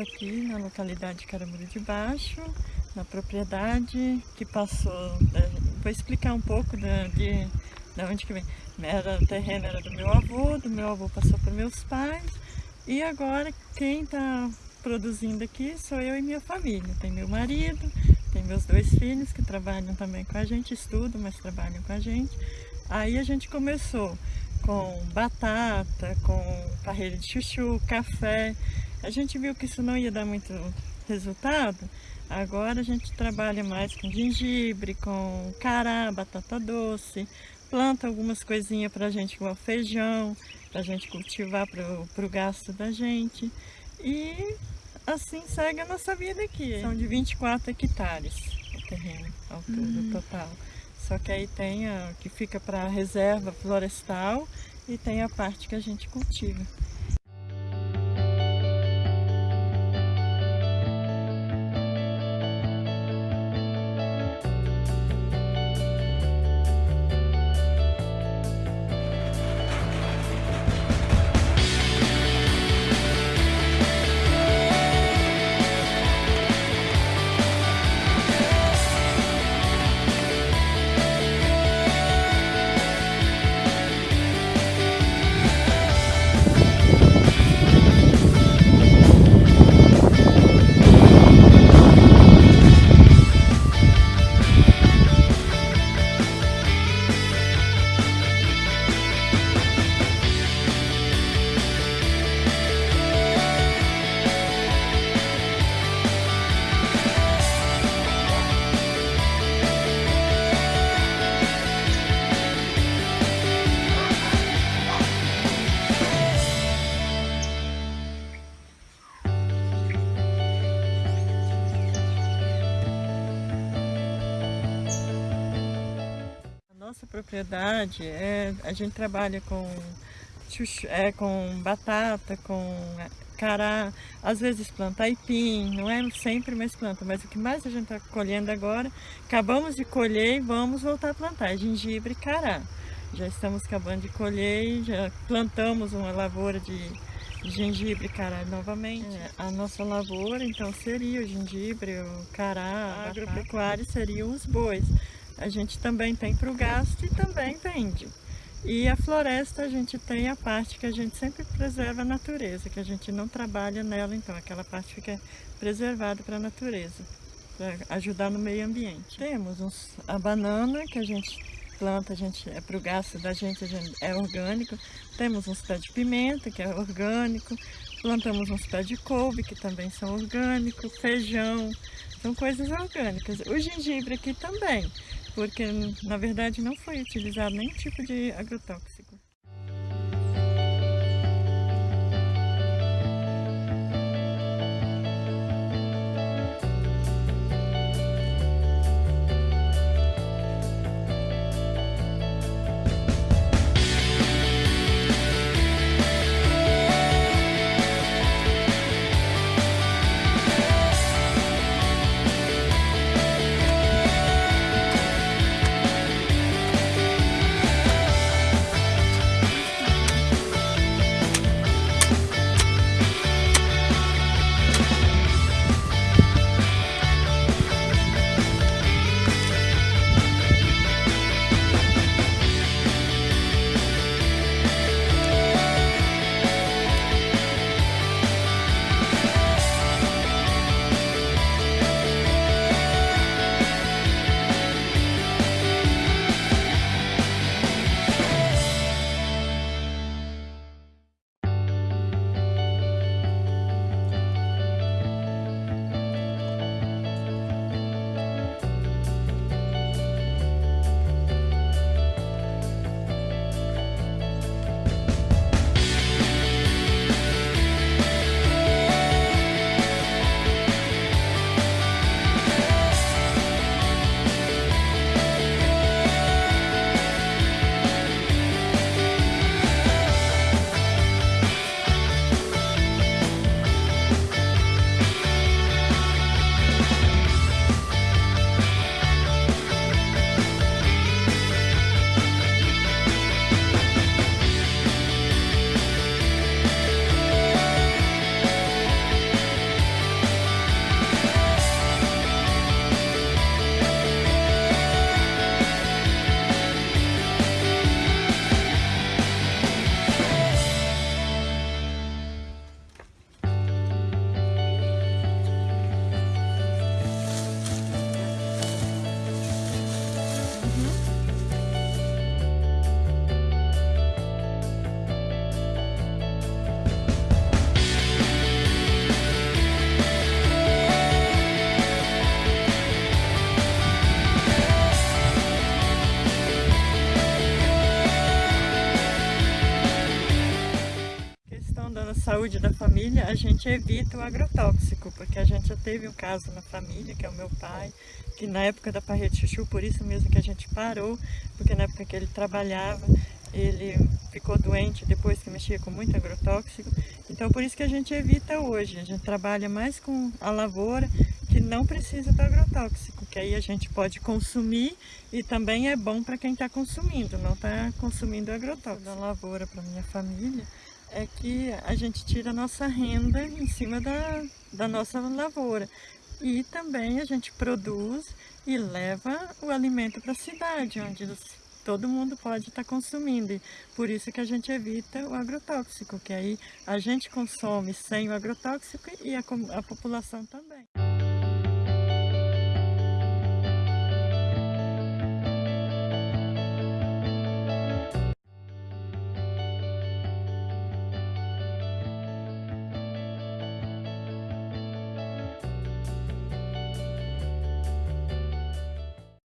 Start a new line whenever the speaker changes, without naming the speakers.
aqui na localidade de Caramuru de Baixo, na propriedade que passou, é, vou explicar um pouco da, de, de onde que vem. Era, o terreno era do meu avô, do meu avô passou para meus pais e agora quem está produzindo aqui sou eu e minha família. Tem meu marido, tem meus dois filhos que trabalham também com a gente, estudam, mas trabalham com a gente. Aí a gente começou com batata, com carreira de chuchu, café. A gente viu que isso não ia dar muito resultado, agora a gente trabalha mais com gengibre, com cará, batata doce, planta algumas coisinhas para a gente, igual feijão, para a gente cultivar para o gasto da gente. E assim segue a nossa vida aqui. São de 24 hectares o terreno, a altura uhum. total. Só que aí tem a que fica para reserva florestal e tem a parte que a gente cultiva. Propriedade, é, a gente trabalha com, é, com batata, com cará, às vezes planta aipim, não é sempre mais planta, mas o que mais a gente está colhendo agora, acabamos de colher e vamos voltar a plantar, é gengibre e cará. Já estamos acabando de colher, já plantamos uma lavoura de gengibre e cará novamente. É, a nossa lavoura então seria o gengibre, o cará, a agropecuária seriam os bois a gente também tem para o gasto e também vende. E a floresta a gente tem a parte que a gente sempre preserva a natureza, que a gente não trabalha nela, então aquela parte fica preservada para a natureza, para ajudar no meio ambiente. Temos uns, a banana que a gente planta, a gente, é para o gasto da gente, gente, é orgânico. Temos uns pés de pimenta, que é orgânico. Plantamos uns pés de couve, que também são orgânicos. Feijão, são coisas orgânicas. O gengibre aqui também porque na verdade não foi utilizado nenhum tipo de agrotóxico. Saúde da família, a gente evita o agrotóxico, porque a gente já teve um caso na família, que é o meu pai, que na época da parrede chuchu, por isso mesmo que a gente parou, porque na época que ele trabalhava, ele ficou doente depois que mexia com muito agrotóxico. Então por isso que a gente evita hoje, a gente trabalha mais com a lavoura que não precisa do agrotóxico, que aí a gente pode consumir e também é bom para quem está consumindo, não está consumindo agrotóxico. Da lavoura para minha família é que a gente tira a nossa renda em cima da, da nossa lavoura e também a gente produz e leva o alimento para a cidade, onde todo mundo pode estar tá consumindo. E por isso que a gente evita o agrotóxico, que aí a gente consome sem o agrotóxico e a, a população também.